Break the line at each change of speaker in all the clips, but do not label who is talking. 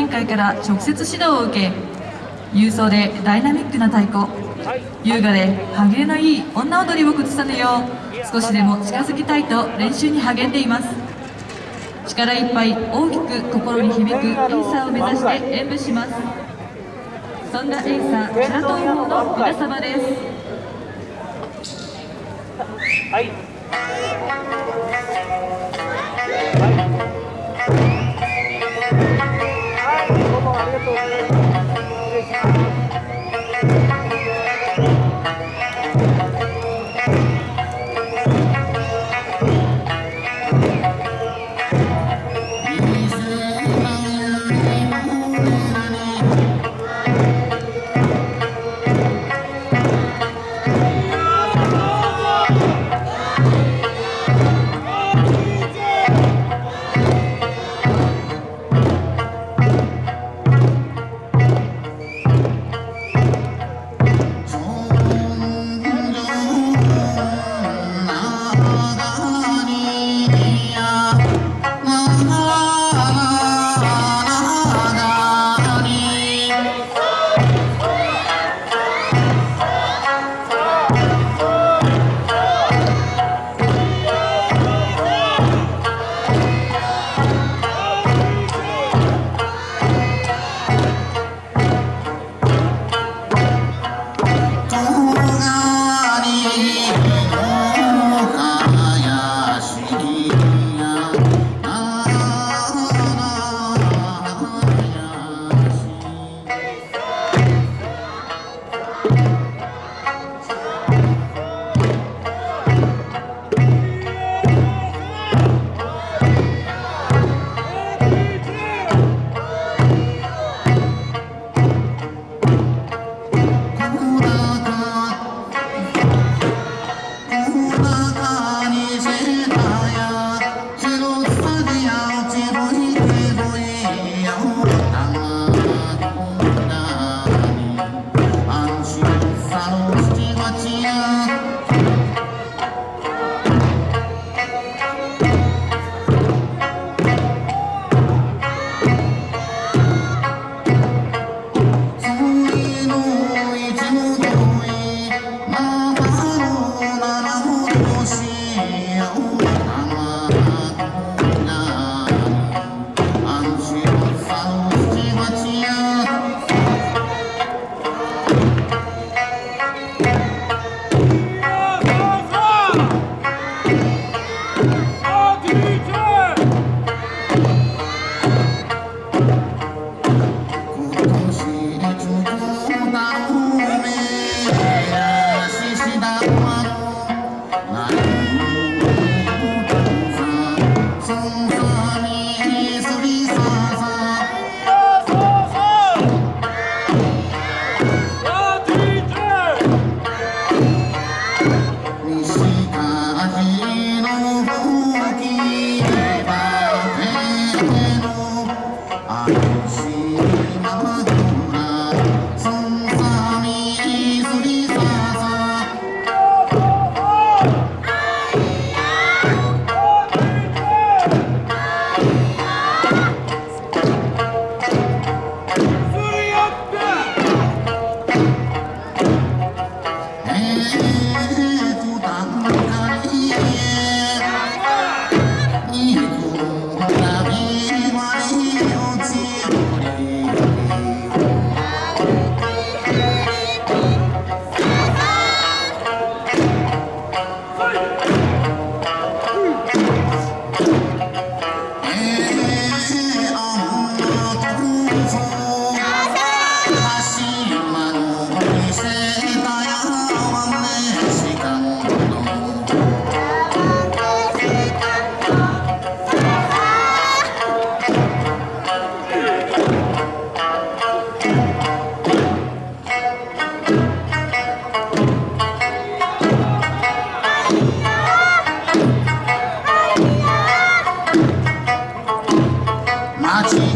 年会から直接指導を受け勇壮でダイナミックな太鼓優雅で歯切れのいい女踊りを崩さぬよう少しでも近づきたいと練習に励んでいます。力いっぱい大きく心に響くエイサーを目指して演舞します。そんなエイサー白戸王の皆様です。
はい。watching.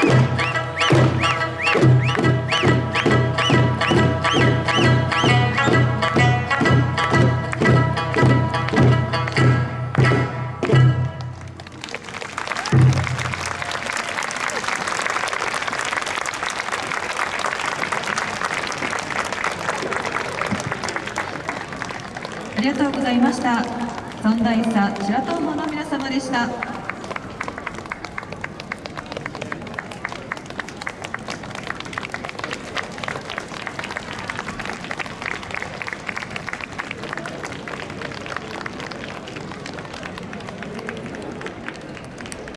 ありがとうございました。尊大さ白東方の皆様でした。